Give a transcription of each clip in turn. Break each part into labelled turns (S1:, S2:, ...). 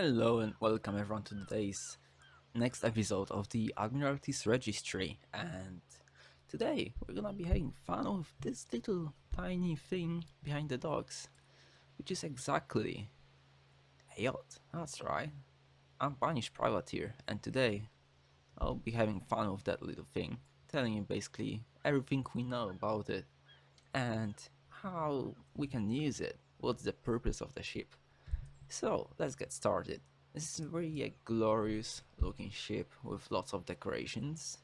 S1: Hello and welcome everyone to today's next episode of the Admiralty's Registry and today we're gonna be having fun with this little tiny thing behind the docks which is exactly a yacht, that's right. I'm Punish Privateer and today I'll be having fun with that little thing, telling you basically everything we know about it and how we can use it, what's the purpose of the ship. So let's get started. This is really a glorious looking ship with lots of decorations.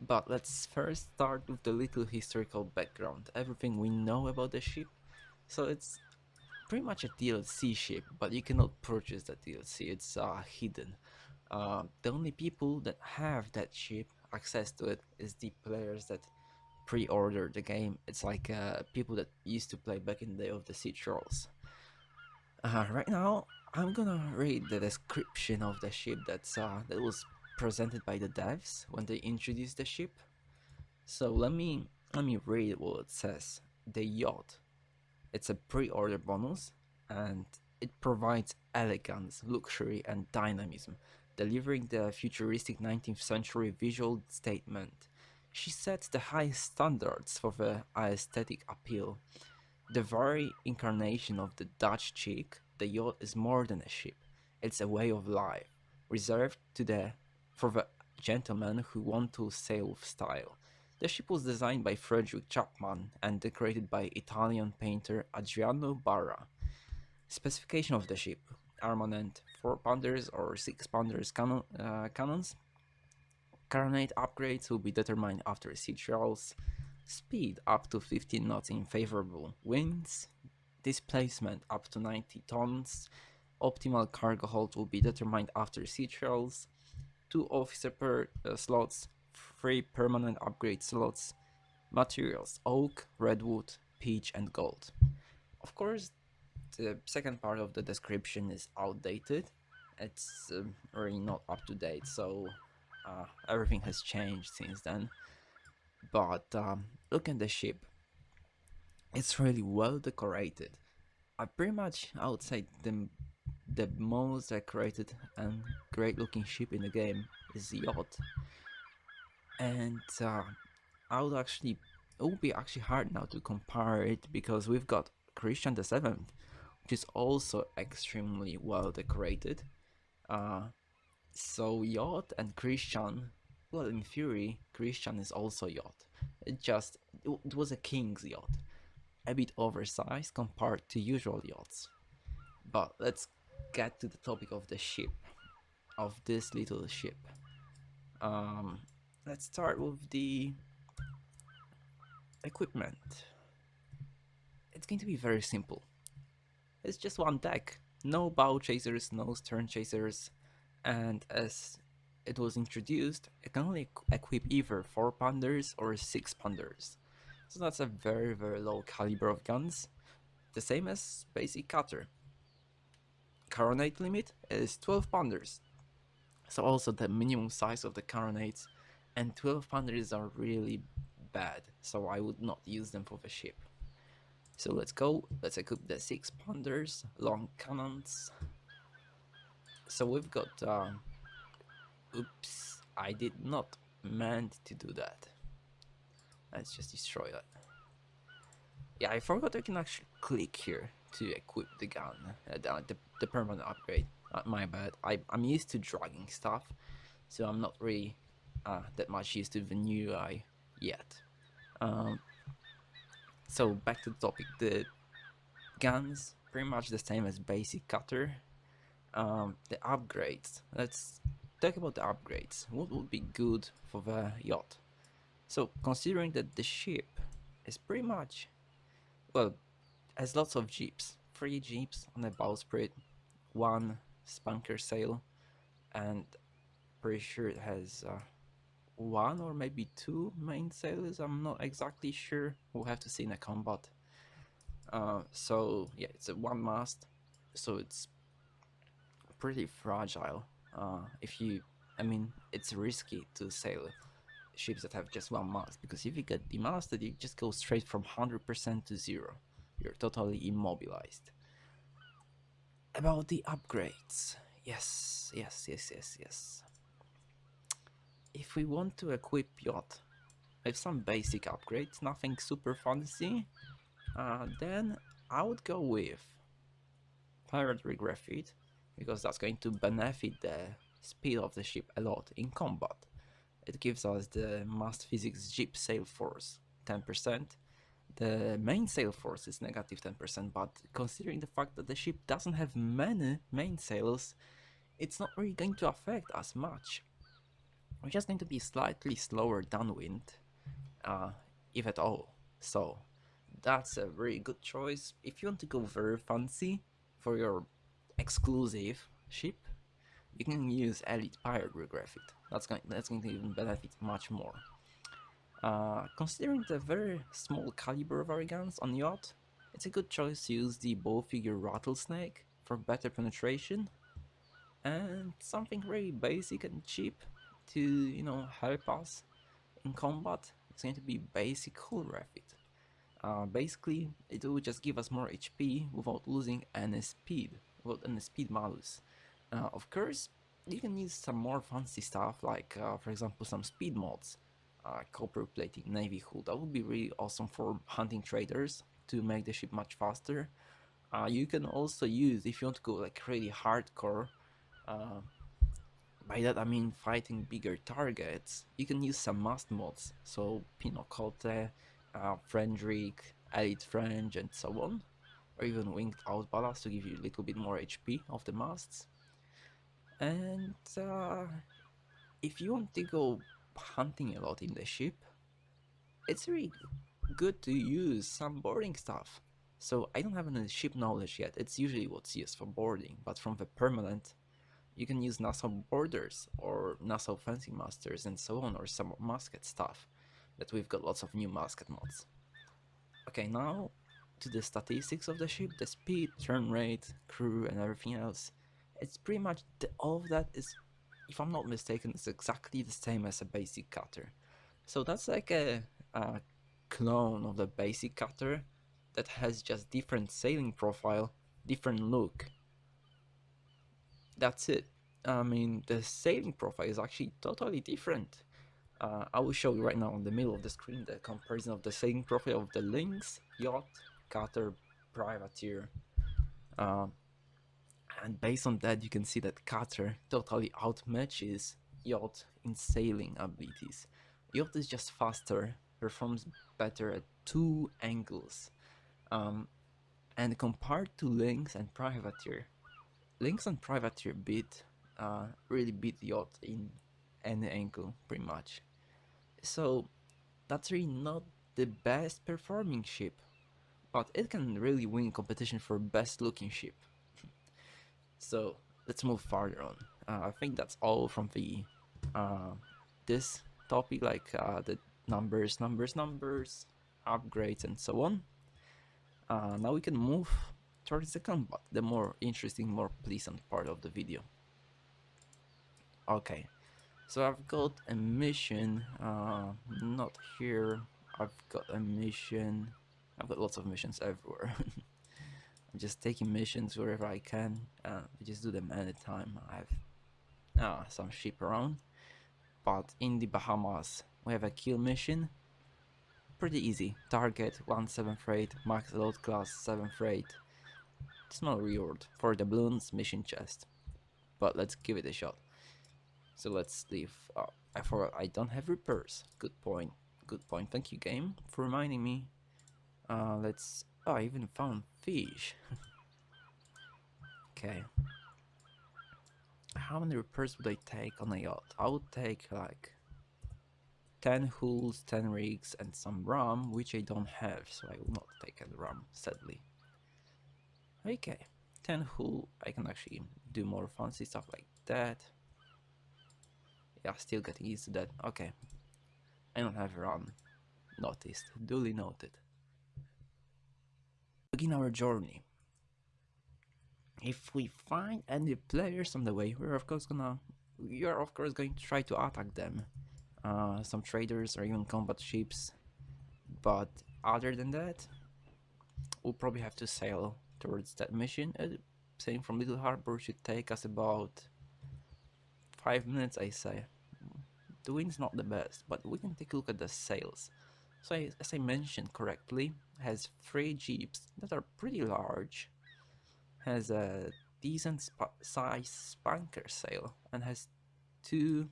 S1: But let's first start with the little historical background, everything we know about the ship. So it's pretty much a DLC ship, but you cannot purchase that DLC, it's uh, hidden. Uh, the only people that have that ship, access to it, is the players that pre-order the game. It's like uh, people that used to play back in the day of the Sea Trials. Uh, right now, I'm gonna read the description of the ship that's uh, that was presented by the devs when they introduced the ship. So let me let me read what it says. The yacht. It's a pre-order bonus, and it provides elegance, luxury, and dynamism, delivering the futuristic 19th century visual statement. She sets the highest standards for the aesthetic appeal the very incarnation of the Dutch chic, the yacht is more than a ship. It's a way of life, reserved to the for the gentlemen who want to sail with style. The ship was designed by Frederick Chapman and decorated by Italian painter Adriano Barra. Specification of the ship: armament 4 pounders or 6 pounders cannon, uh, cannons. Carronade upgrades will be determined after sea trials speed up to 15 knots in favorable winds, displacement up to 90 tons, optimal cargo hold will be determined after sea trials, 2 officer per uh, slots, 3 permanent upgrade slots, materials oak, redwood, peach and gold. Of course, the second part of the description is outdated, it's uh, really not up to date, so uh, everything has changed since then but um, look at the ship. It's really well decorated. I pretty much I would say the the most decorated and great looking ship in the game is the yacht. And uh, I would actually it would be actually hard now to compare it because we've got Christian the Seventh which is also extremely well decorated. Uh, so yacht and Christian well, in theory, Christian is also yacht. It just it was a king's yacht, a bit oversized compared to usual yachts. But let's get to the topic of the ship, of this little ship. Um, let's start with the equipment. It's going to be very simple. It's just one deck, no bow chasers, no stern chasers, and as it was introduced, it can only equip either 4 pounders or 6 pounders. So that's a very very low caliber of guns, the same as basic cutter. Carronade limit is 12 pounders, so also the minimum size of the carronades, and 12 pounders are really bad, so I would not use them for the ship. So let's go, let's equip the 6 pounders, long cannons. So we've got uh, Oops, I did not meant to do that. Let's just destroy that. Yeah, I forgot I can actually click here to equip the gun, uh, the, the, the, permanent upgrade. Uh, my bad, I, I'm used to dragging stuff, so I'm not really uh, that much used to the new UI yet. Um, so back to the topic, the guns pretty much the same as basic cutter. Um, the upgrades, let's talk about the upgrades. What would be good for the yacht? So considering that the ship is pretty much, well, has lots of jeeps. Three jeeps on a bowsprit, one spanker sail, and pretty sure it has uh, one or maybe two main sails. I'm not exactly sure. We'll have to see in a combat. Uh, so yeah, it's a one mast, so it's pretty fragile uh, if you I mean it's risky to sail ships that have just one mast because if you get demasted you just go straight from 100% to zero. You're totally immobilized. About the upgrades. Yes, yes, yes, yes, yes. If we want to equip yacht with some basic upgrades, nothing super fancy, uh, then I would go with Pirate Refit because that's going to benefit the speed of the ship a lot in combat. It gives us the Mast Physics Ship Sail Force 10%. The main sail force is negative 10%, but considering the fact that the ship doesn't have many main sails, it's not really going to affect us much. We're just going to be slightly slower downwind, uh, if at all. So, that's a very good choice. If you want to go very fancy for your exclusive ship, you can use Elite Pirate Refit. That's going, that's going to even benefit much more. Uh, considering the very small caliber of our guns on yacht, it's a good choice to use the bow figure Rattlesnake for better penetration and something very basic and cheap to, you know, help us in combat. It's going to be basic Hull Refit. Uh, basically, it will just give us more HP without losing any speed, any speed malus. Uh, of course, you can use some more fancy stuff like, uh, for example, some speed mods uh, copper plating navy hull. That would be really awesome for hunting traders to make the ship much faster. Uh, you can also use, if you want to go like really hardcore, uh, by that I mean fighting bigger targets, you can use some mast mods, so Pinocote, uh, Frendrick, Elite French and so on, or even Winged Out Ballast to give you a little bit more HP of the masts. And uh, if you want to go hunting a lot in the ship, it's really good to use some boarding stuff. So I don't have any ship knowledge yet, it's usually what's used for boarding, but from the permanent, you can use Nassau boarders or Nassau fencing masters and so on, or some musket stuff, that we've got lots of new musket mods. Okay, now to the statistics of the ship, the speed, turn rate, crew and everything else. It's pretty much, the, all of that is if I'm not mistaken, it's exactly the same as a basic cutter. So that's like a, a clone of the basic cutter that has just different sailing profile, different look. That's it. I mean, the sailing profile is actually totally different. Uh, I will show you right now on the middle of the screen the comparison of the sailing profile of the Lynx, Yacht, Cutter, Privateer. Uh, and based on that you can see that Cutter totally outmatches Yacht in sailing abilities. Yacht is just faster, performs better at two angles, um, and compared to Lynx and Privateer, Lynx and Privateer beat, uh, really beat Yacht in any angle, pretty much. So that's really not the best performing ship, but it can really win competition for best looking ship. So let's move farther on. Uh, I think that's all from the uh, this topic, like uh, the numbers, numbers, numbers, upgrades, and so on. Uh, now we can move towards the combat, the more interesting, more pleasant part of the video. Okay, so I've got a mission, uh, not here, I've got a mission, I've got lots of missions everywhere. I'm just taking missions wherever I can. Uh, just do them anytime I have uh, some ship around. But in the Bahamas, we have a kill mission. Pretty easy. Target 1 7 freight, max load class 7 freight. Small reward for the balloons mission chest. But let's give it a shot. So let's leave. Oh, I forgot I don't have repairs. Good point. Good point. Thank you, game, for reminding me. Uh, let's Oh, I even found fish. okay. How many repairs would I take on a yacht? I would take like 10 hulls, 10 rigs, and some rum, which I don't have, so I will not take any rum, sadly. Okay, 10 hull, I can actually do more fancy stuff like that. Yeah, still getting used to that. Okay, I don't have rum. Noticed, duly noted begin our journey. If we find any players on the way, we're of course gonna are of course going to try to attack them. Uh, some traders or even combat ships. But other than that, we'll probably have to sail towards that mission. Uh, sailing from Little Harbor should take us about 5 minutes I say. The wind's not the best, but we can take a look at the sails. So as I mentioned correctly, has 3 jeeps that are pretty large, has a decent sp size spanker sail, and has 2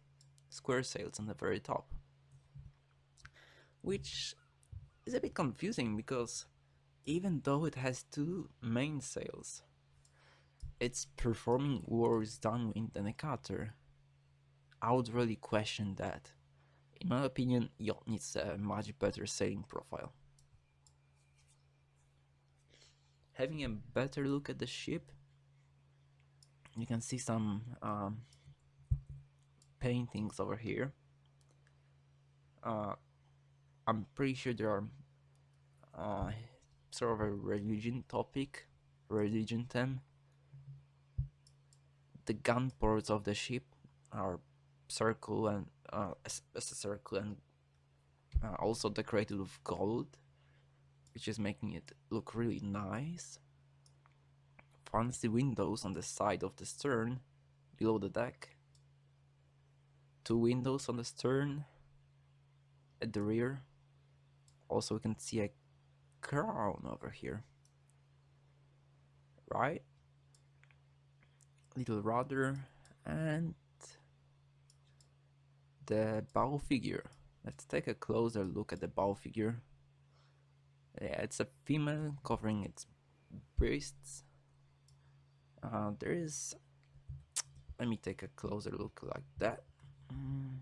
S1: square sails on the very top. Which is a bit confusing because even though it has two main sails, it's performing worse downwind than a cutter. I would really question that. In my opinion, yacht needs a much better sailing profile. Having a better look at the ship, you can see some um, paintings over here. Uh, I'm pretty sure there are uh, sort of a religion topic, religion theme. The gun ports of the ship are circle and uh, as, as a circle and uh, also decorated with gold, which is making it look really nice. Fancy windows on the side of the stern, below the deck. Two windows on the stern, at the rear. Also, we can see a crown over here. Right? Little rudder and the bow figure. Let's take a closer look at the bow figure. Yeah, it's a female covering its breasts. Uh, there is... Let me take a closer look like that. Mm.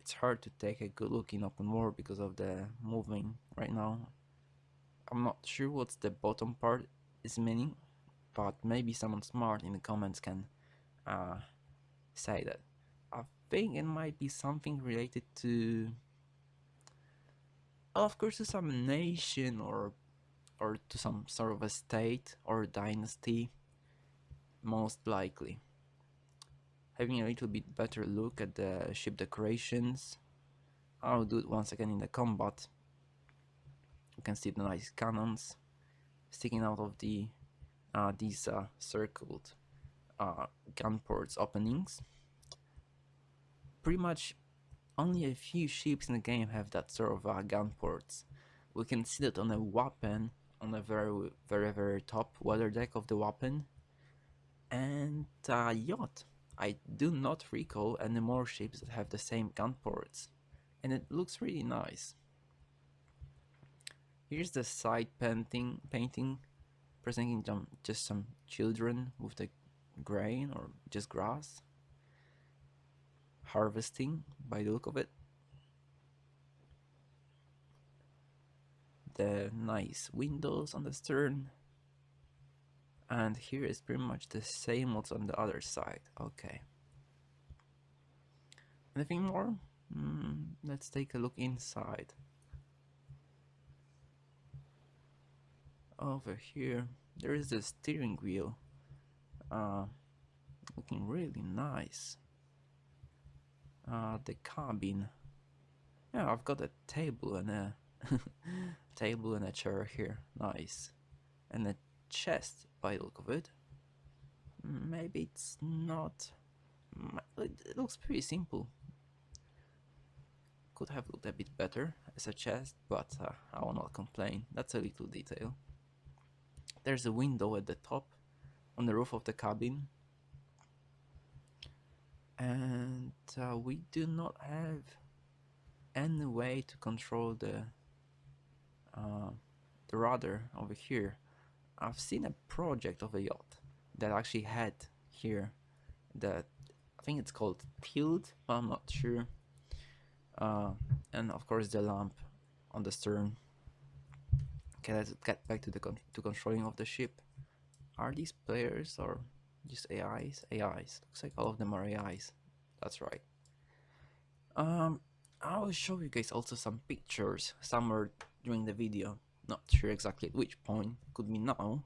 S1: It's hard to take a good look in open world because of the moving right now. I'm not sure what's the bottom part is meaning, but maybe someone smart in the comments can uh, say that. I think it might be something related to, of course, to some nation or or to some sort of a state or dynasty, most likely. Having a little bit better look at the ship decorations. I'll do it once again in the combat. You can see the nice cannons sticking out of the uh, these uh, circled uh, gun ports openings. Pretty much only a few ships in the game have that sort of uh, gun ports. We can see that on a weapon on the very very very top weather deck of the weapon and uh, yacht. I do not recall any more ships that have the same gun ports and it looks really nice. Here's the side painting painting presenting just some children with the grain or just grass harvesting by the look of it. The nice windows on the stern. And here is pretty much the same what's on the other side. Okay. Anything more? Mm, let's take a look inside. Over here there is the steering wheel uh, looking really nice. Uh, the cabin. Yeah, I've got a table and a table and a chair here. Nice. And a chest by the look of it. Maybe it's not. It looks pretty simple. Could have looked a bit better as a chest, but uh, I will not complain. That's a little detail. There's a window at the top on the roof of the cabin. And uh, we do not have any way to control the uh, the rudder over here. I've seen a project of a yacht that actually had here that I think it's called tilt but I'm not sure. Uh, and of course the lamp on the stern. Okay let's get back to the con to controlling of the ship are these players or just AIs? AIs. Looks like all of them are AIs. That's right. Um, I will show you guys also some pictures somewhere during the video. Not sure exactly at which point. Could be now.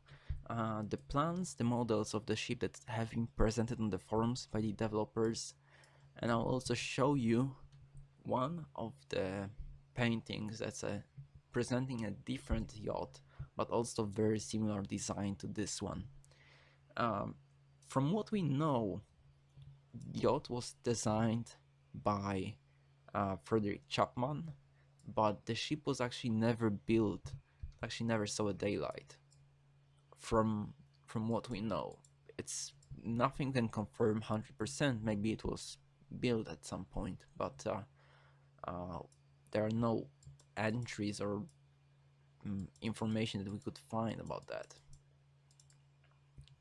S1: Uh, the plans, the models of the ship that have been presented on the forums by the developers. And I'll also show you one of the paintings that's uh, presenting a different yacht but also very similar design to this one. Um, from what we know, yacht was designed by uh, Frederick Chapman, but the ship was actually never built, actually never saw a daylight. From from what we know, it's nothing can confirm 100%. Maybe it was built at some point, but uh, uh, there are no entries or information that we could find about that.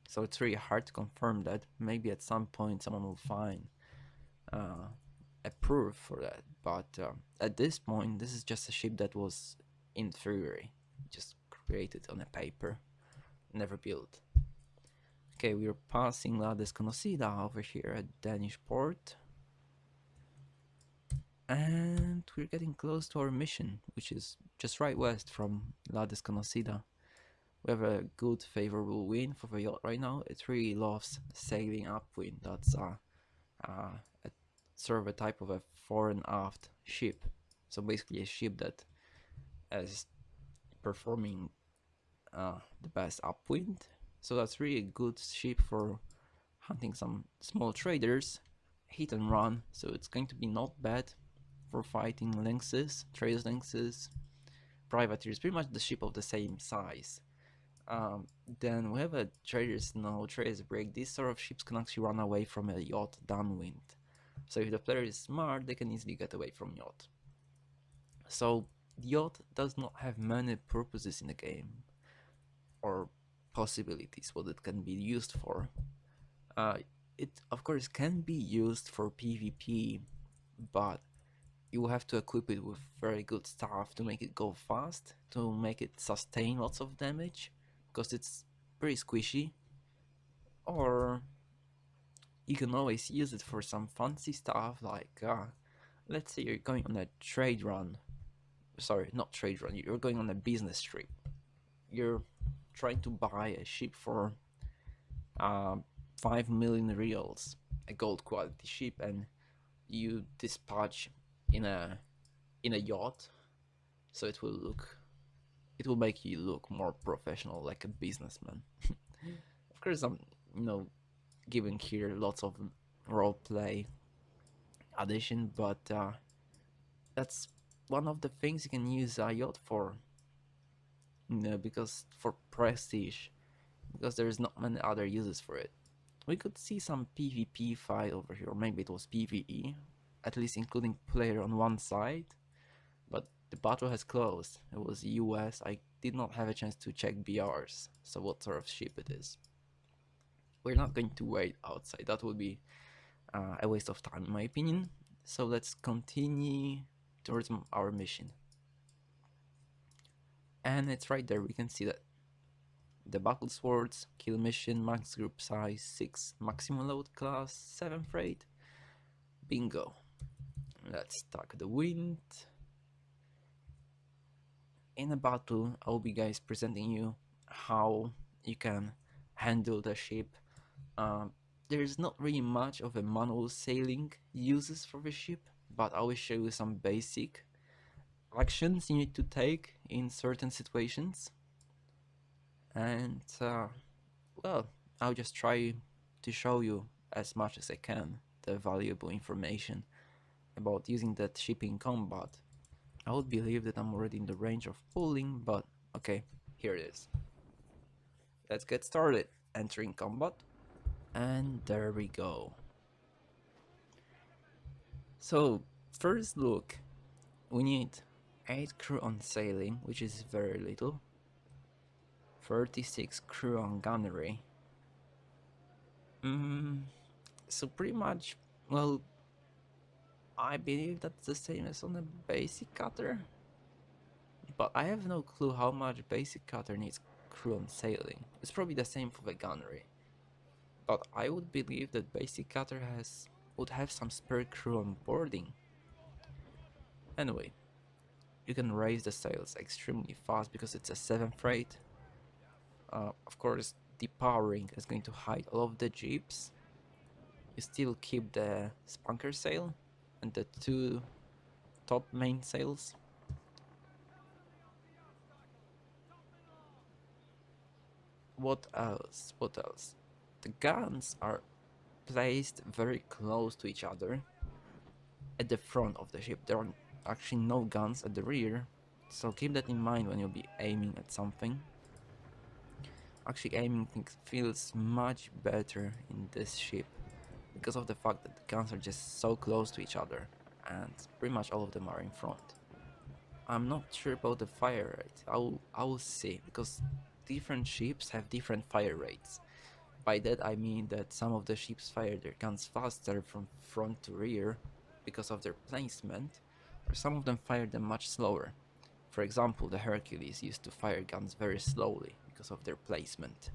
S1: So it's really hard to confirm that. Maybe at some point someone will find uh, a proof for that. But uh, at this point, this is just a ship that was in theory, just created on a paper, never built. Okay, we're passing La Desconocida over here at Danish port. And we're getting close to our mission, which is just right west from La Desconocida. We have a good favorable wind for the yacht right now. It really loves sailing upwind. That's uh, uh, a sort of a type of a fore and aft ship. So basically a ship that is performing uh, the best upwind so that's really a good ship for hunting some small traders, hit and run, so it's going to be not bad fighting lynxes, trade lynxes, privateers, pretty much the ship of the same size. Um, then we have a trader's no trader's break. These sort of ships can actually run away from a yacht downwind. So if the player is smart, they can easily get away from yacht. So yacht does not have many purposes in the game, or possibilities what it can be used for. Uh, it of course can be used for PvP, but you have to equip it with very good stuff to make it go fast, to make it sustain lots of damage, because it's pretty squishy. Or you can always use it for some fancy stuff like, uh, let's say you're going on a trade run. Sorry, not trade run, you're going on a business trip. You're trying to buy a ship for uh, 5 million reals, a gold quality ship, and you dispatch in a in a yacht, so it will look, it will make you look more professional, like a businessman. of course, I'm you know giving here lots of role play addition, but uh, that's one of the things you can use a yacht for no, because for prestige, because there's not many other uses for it. We could see some PvP fight over here, maybe it was PvE, at least including player on one side, but the battle has closed. It was US, I did not have a chance to check BRs, so what sort of ship it is. We're not going to wait outside, that would be uh, a waste of time in my opinion, so let's continue towards our mission. And it's right there. We can see that the battle swords kill mission max group size 6 maximum load class 7 freight bingo let's talk the wind. In a battle I'll be guys presenting you how you can handle the ship. Um, there's not really much of a manual sailing uses for the ship but I will show you some basic actions you need to take in certain situations. And uh, well I'll just try to show you as much as I can the valuable information about using that ship in combat. I would believe that I'm already in the range of pulling but okay here it is. Let's get started entering combat and there we go. So first look we need 8 crew on sailing, which is very little. 36 crew on gunnery. Mm, so pretty much, well, I believe that's the same as on a basic cutter. But I have no clue how much basic cutter needs crew on sailing. It's probably the same for the gunnery. But I would believe that basic cutter has would have some spare crew on boarding. Anyway, you can raise the sails extremely fast because it's a 7 freight. Uh, of course, depowering is going to hide all of the jeeps. You still keep the spanker sail and the two top main sails. what else? What else? The guns are placed very close to each other at the front of the ship. There are actually no guns at the rear, so keep that in mind when you'll be aiming at something. Actually, aiming feels much better in this ship because of the fact that the guns are just so close to each other and pretty much all of them are in front. I'm not sure about the fire rate, I will, I will see because different ships have different fire rates. By that I mean that some of the ships fire their guns faster from front to rear because of their placement, or some of them fire them much slower. For example, the Hercules used to fire guns very slowly because of their placement,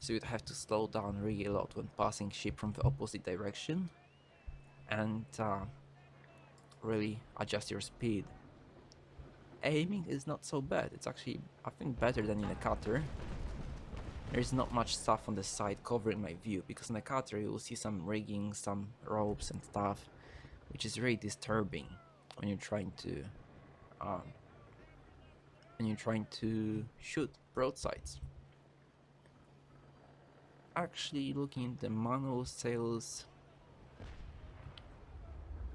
S1: so you'd have to slow down really a lot when passing ship from the opposite direction and uh, really adjust your speed. Aiming is not so bad, it's actually I think better than in a cutter. There's not much stuff on the side covering my view because in a cutter you will see some rigging, some ropes and stuff which is really disturbing when you're trying to um, when you're trying to shoot broadsides. Actually looking at the manual sails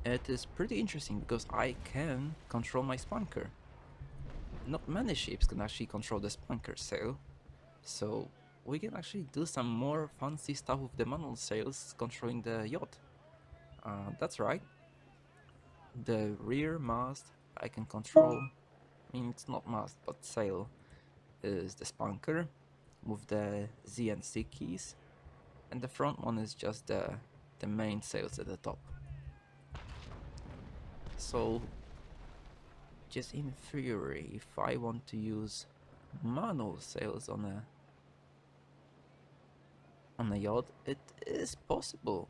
S1: it is pretty interesting because I can control my spanker. Not many ships can actually control the spanker sail, so we can actually do some more fancy stuff with the manual sails controlling the yacht. Uh, that's right, the rear mast I can control, I mean it's not mast but sail, is the spanker with the Z and C keys and the front one is just the, the main sails at the top. So just in theory if I want to use manual sails on a on a yacht it is possible.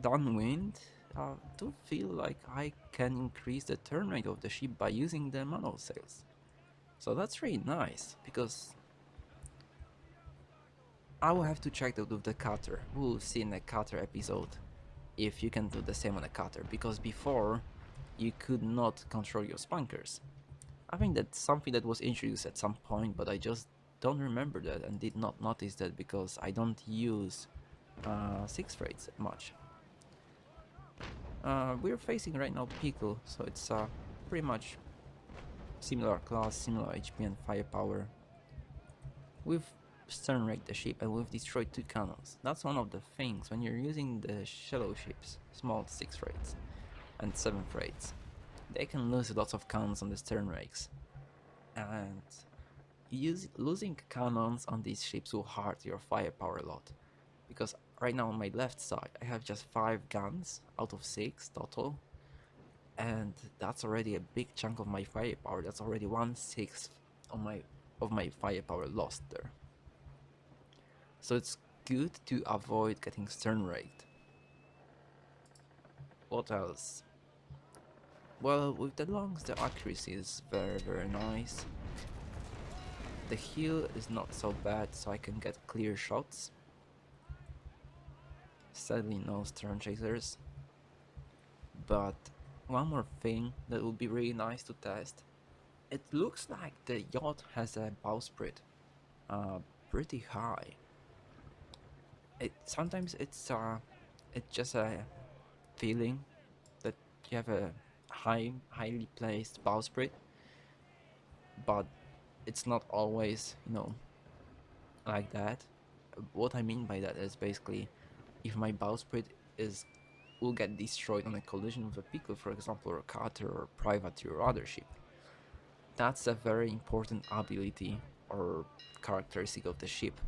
S1: Downwind I do feel like I can increase the turn rate of the ship by using the manual sails. So that's really nice, because I will have to check that with the cutter. We'll see in the cutter episode if you can do the same on the cutter, because before you could not control your spankers. I think that's something that was introduced at some point, but I just don't remember that and did not notice that because I don't use uh, six freights much. Uh, we're facing right now Pickle, so it's uh, pretty much similar class, similar HP and firepower. We've stern raked the ship and we've destroyed two cannons. That's one of the things when you're using the shallow ships, small 6 freights and 7 freights. They can lose lots of cannons on the stern rakes. And use, losing cannons on these ships will hurt your firepower a lot. Because right now on my left side I have just 5 guns out of 6 total and that's already a big chunk of my firepower that's already one sixth of my of my firepower lost there so it's good to avoid getting stern raked what else well with the longs the accuracy is very very nice the heel is not so bad so I can get clear shots Sadly no stern chasers. But one more thing that would be really nice to test. It looks like the yacht has a bowsprit uh, pretty high. It sometimes it's uh it's just a feeling that you have a high highly placed bowsprit, but it's not always you know like that. What I mean by that is basically if my bowsprit is will get destroyed on a collision with a pickle, for example, or a cutter or privateer or other ship. That's a very important ability or characteristic of the ship.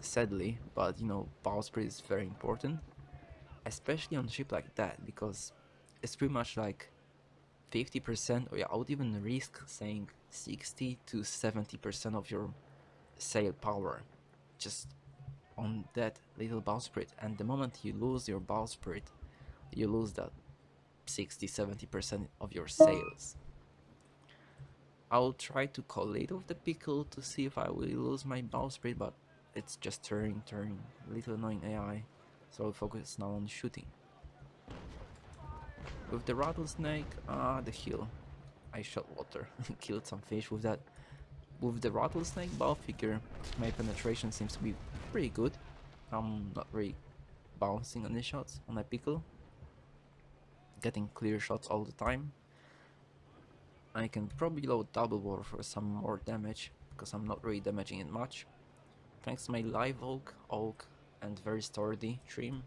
S1: Sadly, but you know, bowsprit is very important, especially on a ship like that, because it's pretty much like 50% or yeah, I would even risk saying 60 to 70% of your sail power just on that little bowsprit and the moment you lose your bowsprit you lose that 60-70% of your sails. I'll try to collate with the pickle to see if I will lose my bowsprit but it's just turning, turning, little annoying AI so I'll focus now on shooting. With the rattlesnake, ah, the heel. I shot water, killed some fish with that. with the rattlesnake bow figure, my penetration seems to be pretty good. I'm not really bouncing on the shots on my pickle. Getting clear shots all the time. I can probably load double war for some more damage, because I'm not really damaging it much. Thanks to my live oak, oak and very sturdy trim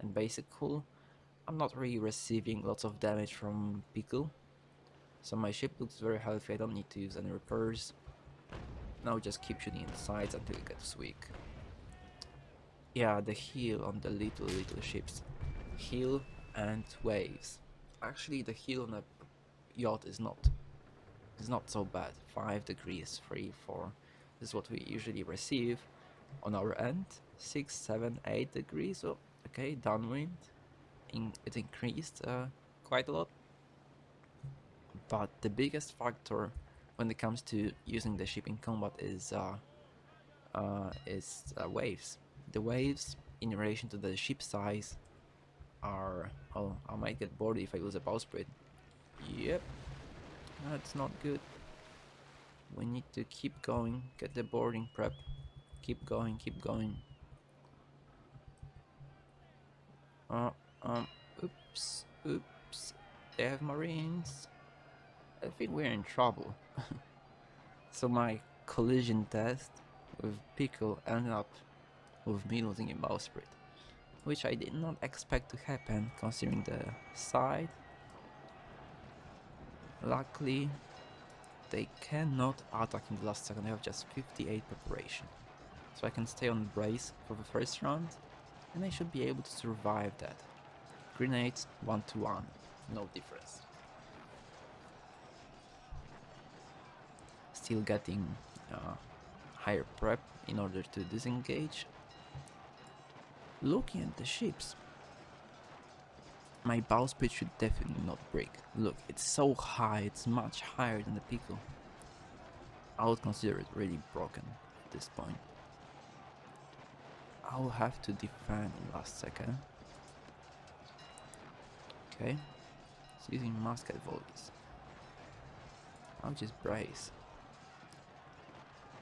S1: and basic hull, I'm not really receiving lots of damage from pickle. So my ship looks very healthy, I don't need to use any repairs. Now just keep shooting in the sides until it gets weak. Yeah, the heel on the little little ships. Heel and waves. Actually the heel on a yacht is not is not so bad. 5 degrees, 3, 4. This is what we usually receive on our end. 6, 7, 8 degrees. So, okay, downwind. In, it increased uh, quite a lot. But the biggest factor when it comes to using the ship in combat is uh, uh, is uh, waves. The waves in relation to the ship size are... Oh, I might get bored if I lose a bowsprit. Yep, that's not good. We need to keep going, get the boarding prep. Keep going, keep going. Uh, um, oops, oops. They have marines. I think we're in trouble. so my collision test with Pickle ended up with me losing a bowsprit. Which I did not expect to happen considering the side Luckily, they cannot attack in the last second, they have just 58 preparation. So I can stay on the brace for the first round, and I should be able to survive that. Grenades 1 to 1, no difference. Still getting uh, higher prep in order to disengage. Looking at the ships, my bowsprit should definitely not break. Look, it's so high, it's much higher than the Pico. I would consider it really broken at this point. I'll have to defend last second. Okay, it's using musket volleys. I'll just brace.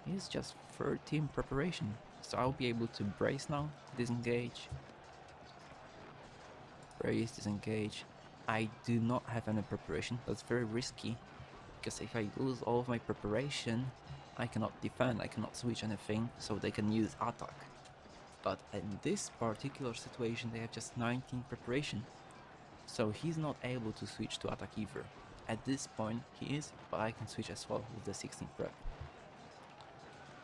S1: It's just 13 preparation, so I'll be able to brace now, disengage, brace, disengage. I do not have any preparation, that's very risky. Because if I lose all of my preparation, I cannot defend, I cannot switch anything, so they can use attack. But in this particular situation they have just 19 preparation. So he's not able to switch to attack either. At this point he is, but I can switch as well with the 16 prep.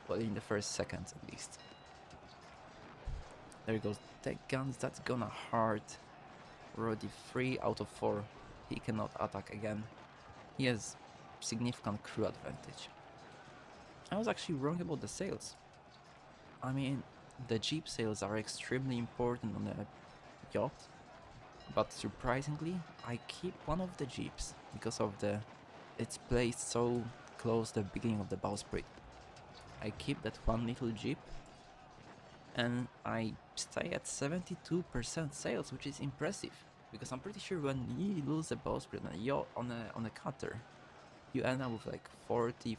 S1: Well in the first seconds at least. There he goes tech guns, that's gonna hurt already 3 out of 4. He cannot attack again. He has significant crew advantage. I was actually wrong about the sails. I mean, the jeep sails are extremely important on a yacht, but surprisingly, I keep one of the jeeps because of the it's placed so close to the beginning of the bowsprit. I keep that one little jeep and I stay at 72% sails, which is impressive. Because I'm pretty sure when you lose a bowsprit on a yacht, on a, on a cutter, you end up with like 40-30%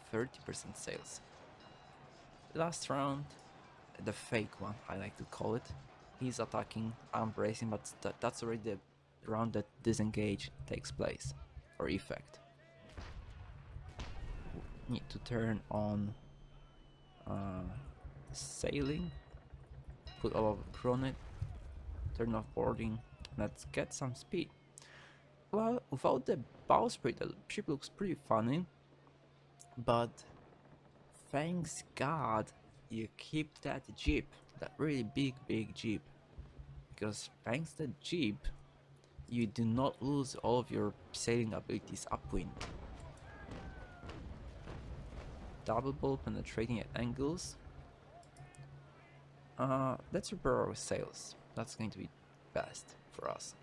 S1: sails. Last round, the fake one, I like to call it, he's attacking, I'm bracing, but that, that's already the round that disengage takes place, or effect. Need to turn on uh, sailing put all of the on it, turn off boarding, let's get some speed. Well, without the bowsprit, the ship looks pretty funny, but thanks God you keep that jeep, that really big big jeep, because thanks to the jeep, you do not lose all of your sailing abilities upwind. Double bowl penetrating at angles, uh, let's repair our sails. That's going to be best for us.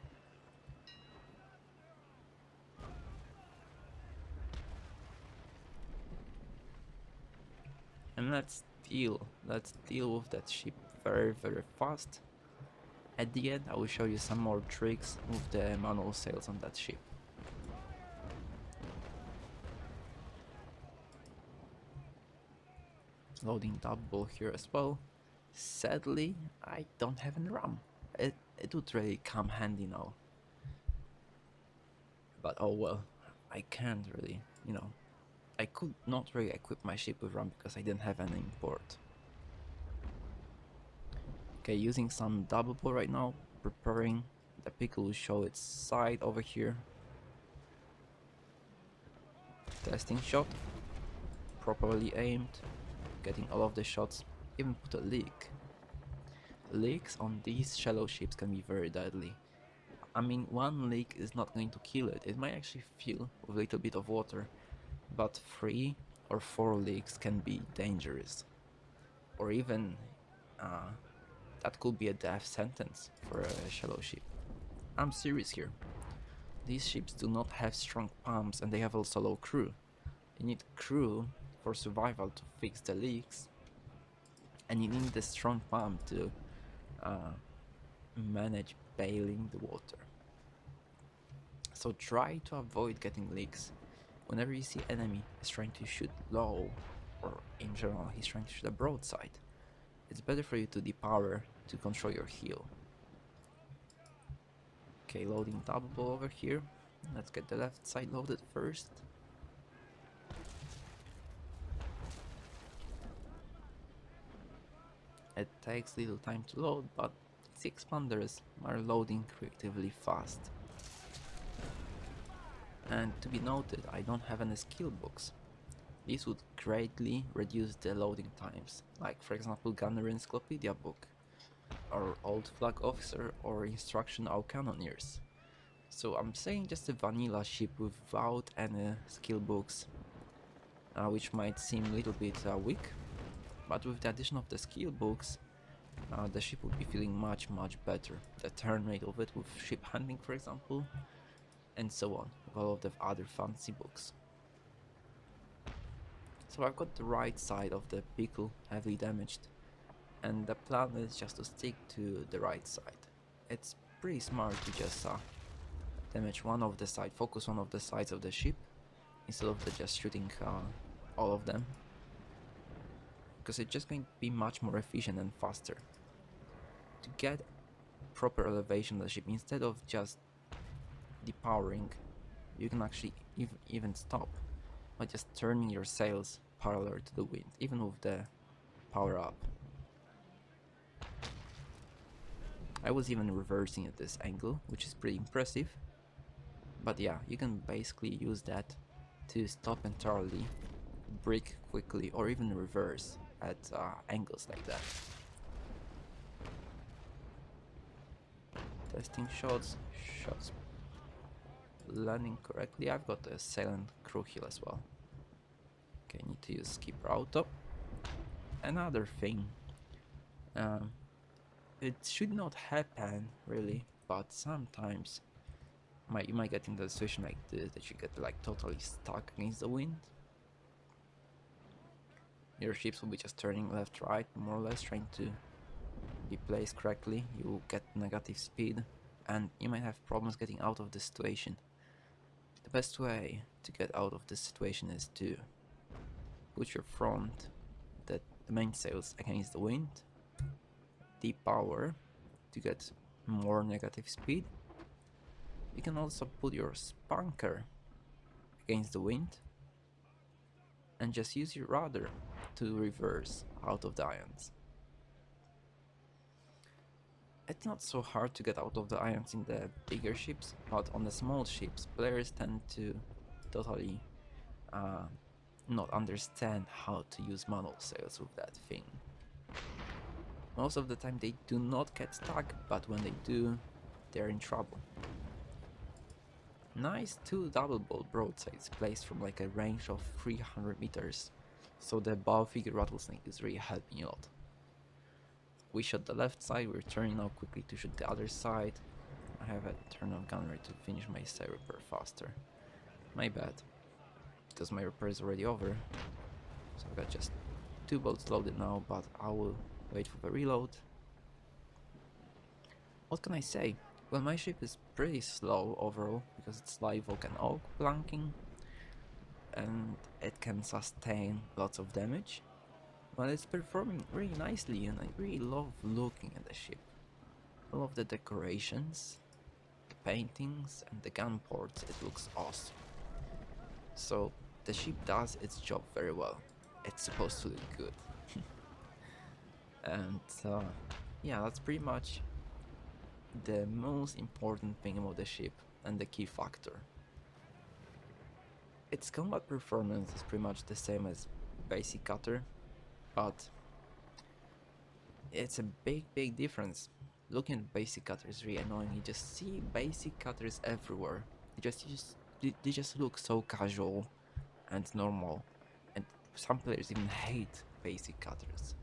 S1: And let's deal, let's deal with that ship very very fast. At the end I will show you some more tricks with the manual sails on that ship. Loading double here as well. Sadly, I don't have any rum. It, it would really come handy now. But oh well, I can't really, you know. I could not really equip my ship with rum because I didn't have any import. Okay, using some double ball right now, preparing. The pickle will show its side over here. Testing shot. Properly aimed. Getting all of the shots. Even put a leak. Leaks on these shallow ships can be very deadly. I mean, one leak is not going to kill it. It might actually fill with a little bit of water. But three or four leaks can be dangerous. Or even uh, that could be a death sentence for a shallow ship. I'm serious here. These ships do not have strong pumps and they have also low crew. You need crew for survival to fix the leaks and you need the strong pump to uh, manage bailing the water. So try to avoid getting leaks. Whenever you see enemy is trying to shoot low, or in general he's trying to shoot a broadside, it's better for you to depower to control your heel. Okay, loading double over here. Let's get the left side loaded first. It takes little time to load, but 6 expanders are loading creatively fast. And to be noted, I don't have any skill books. This would greatly reduce the loading times, like for example Gunner Encyclopedia book, or Old Flag Officer or Instruction of Cannoneers. So I'm saying just a vanilla ship without any skill books, uh, which might seem a little bit uh, weak, but with the addition of the skill books, uh, the ship would be feeling much much better. The turn rate of it with ship handling for example, and so on, all of the other fancy books. So I've got the right side of the pickle heavily damaged and the plan is just to stick to the right side. It's pretty smart to just uh, damage one of the side, focus one of the sides of the ship instead of just shooting uh, all of them because it's just going to be much more efficient and faster. To get proper elevation of the ship instead of just depowering you can actually ev even stop by just turning your sails parallel to the wind, even with the power up. I was even reversing at this angle, which is pretty impressive. But yeah, you can basically use that to stop entirely, brake quickly, or even reverse at uh, angles like that. Testing shots, shots landing correctly. I've got a silent crew heal as well. Okay, need to use skipper auto. Another thing, um, it should not happen really, but sometimes might you might get into a situation like this that you get like totally stuck against the wind. Your ships will be just turning left right more or less trying to be placed correctly. You get negative speed and you might have problems getting out of the situation. The best way to get out of this situation is to put your front, the, the mainsails against the wind, depower to get more negative speed. You can also put your spanker against the wind and just use your rudder to reverse out of the irons. It's not so hard to get out of the irons in the bigger ships, but on the small ships players tend to totally uh, not understand how to use manual sails with that thing. Most of the time they do not get stuck, but when they do, they're in trouble. Nice two double ball broadsides placed from like a range of 300 meters, so the bow figure rattlesnake is really helping a lot. We shot the left side, we're turning now quickly to shoot the other side. I have a turn of ready to finish my side repair faster. My bad because my repair is already over. So I've got just two bolts loaded now, but I will wait for the reload. What can I say? Well, my ship is pretty slow overall, because it's live and oak planking, and it can sustain lots of damage, Well, it's performing really nicely and I really love looking at the ship. I love the decorations, the paintings and the gun ports, it looks awesome. So the ship does its job very well. It's supposed to look good. and uh, yeah, that's pretty much the most important thing about the ship and the key factor. Its combat performance is pretty much the same as basic cutter, but it's a big big difference. Looking at basic cutters really annoying, you just see basic cutters everywhere. They just, just they just look so casual and normal and some players even hate basic cutters.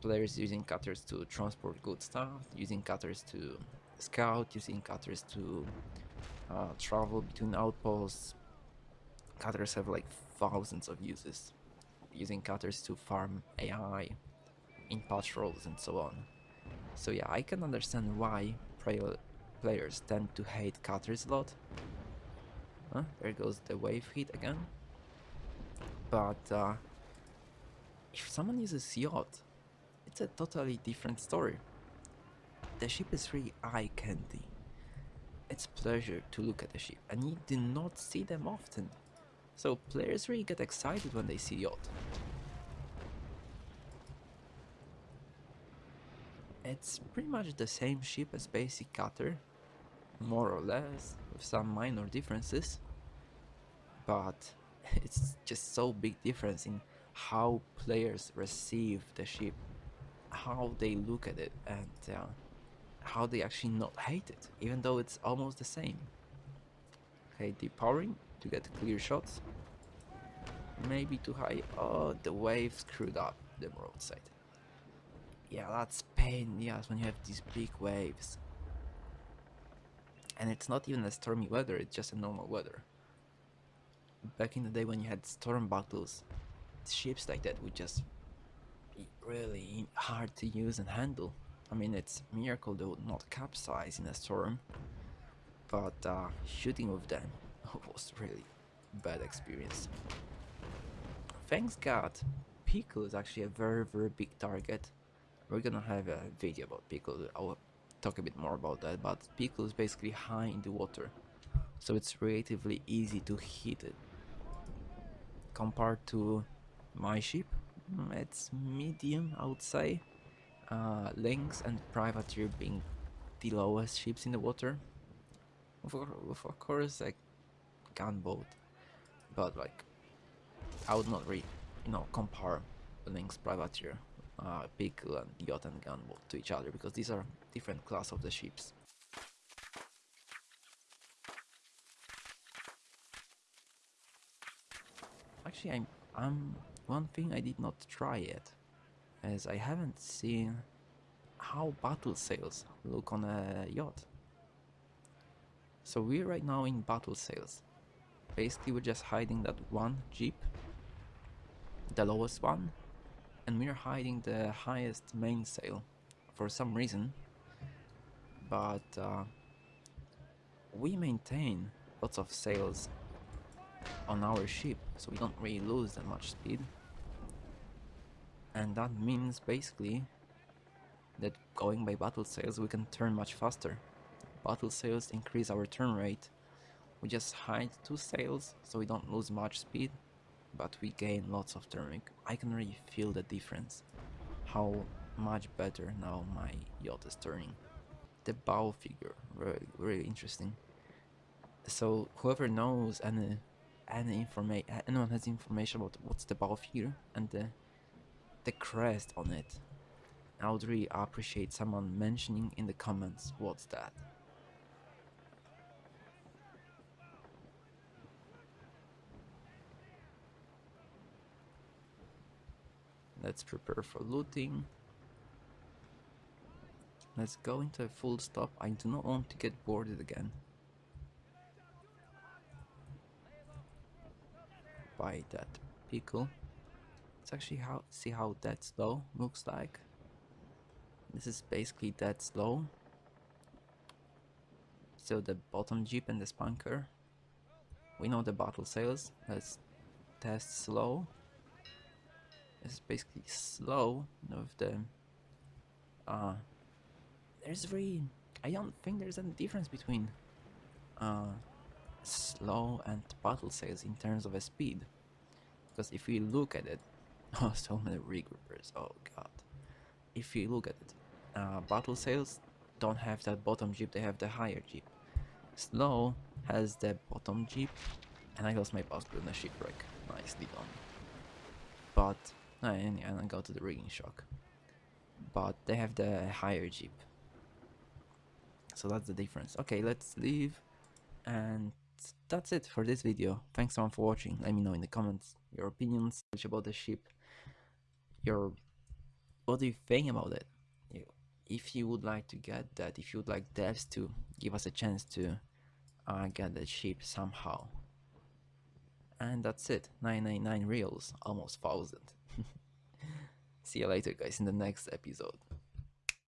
S1: Players using cutters to transport good stuff, using cutters to scout, using cutters to uh, travel between outposts. Cutters have like thousands of uses. Using cutters to farm AI in patrols and so on. So yeah, I can understand why players tend to hate cutters a lot. Huh? There goes the wave hit again. But uh, if someone uses yacht, it's a totally different story. The ship is really eye candy. It's pleasure to look at the ship, and you do not see them often. So players really get excited when they see yacht. It's pretty much the same ship as basic cutter, more or less, with some minor differences. But it's just so big difference in how players receive the ship, how they look at it, and uh, how they actually not hate it, even though it's almost the same. Okay, depowering to get clear shots. Maybe too high. Oh, the wave screwed up the broadside. Yeah, that's pain, yes, when you have these big waves. And it's not even a stormy weather, it's just a normal weather back in the day when you had storm battles, ships like that would just be really hard to use and handle. I mean, it's miracle they would not capsize in a storm, but uh, shooting with them was really bad experience. Thanks God, Pickle is actually a very very big target. We're gonna have a video about Pickle, I'll talk a bit more about that, but Pickle is basically high in the water, so it's relatively easy to hit it compared to my ship mm, it's medium I would say uh, Lynx and Privateer being the lowest ships in the water with, of course like gunboat but like I would not really you know compare Lynx Privateer uh, Pickle and Yacht and gunboat to each other because these are different class of the ships Actually, I'm, I'm one thing I did not try yet, as I haven't seen how battle sails look on a yacht. So we're right now in battle sails. Basically, we're just hiding that one jib, the lowest one, and we're hiding the highest mainsail for some reason. But uh, we maintain lots of sails on our ship so we don't really lose that much speed and that means basically that going by battle sails we can turn much faster battle sails increase our turn rate we just hide two sails so we don't lose much speed but we gain lots of turn I can really feel the difference. How much better now my yacht is turning. The bow figure really really interesting. So whoever knows any any information anyone has information about what's the bow figure and the the crest on it I would really appreciate someone mentioning in the comments what's that let's prepare for looting let's go into a full stop I do not want to get boarded again by that pickle. Let's actually how see how that slow looks like. This is basically that slow. So the bottom jib and the spanker. We know the battle sails. Let's test slow. Is basically slow with the uh there's really I don't think there's any difference between uh slow and battle sails in terms of a speed. Because if we look at it oh so many regroupers oh god. If you look at it uh, battle sails don't have that bottom jib they have the higher jib. Slow has the bottom jib and I lost my passport in a shipwreck nicely done. But and, and I go to the rigging shock. But they have the higher jib. So that's the difference. Okay let's leave. And that's it for this video. Thanks so much for watching. Let me know in the comments your opinions about the ship. Your what do you think about it? If you would like to get that if you would like devs to give us a chance to uh, get the ship somehow. And that's it. 999 reals almost thousand see you later guys in the next episode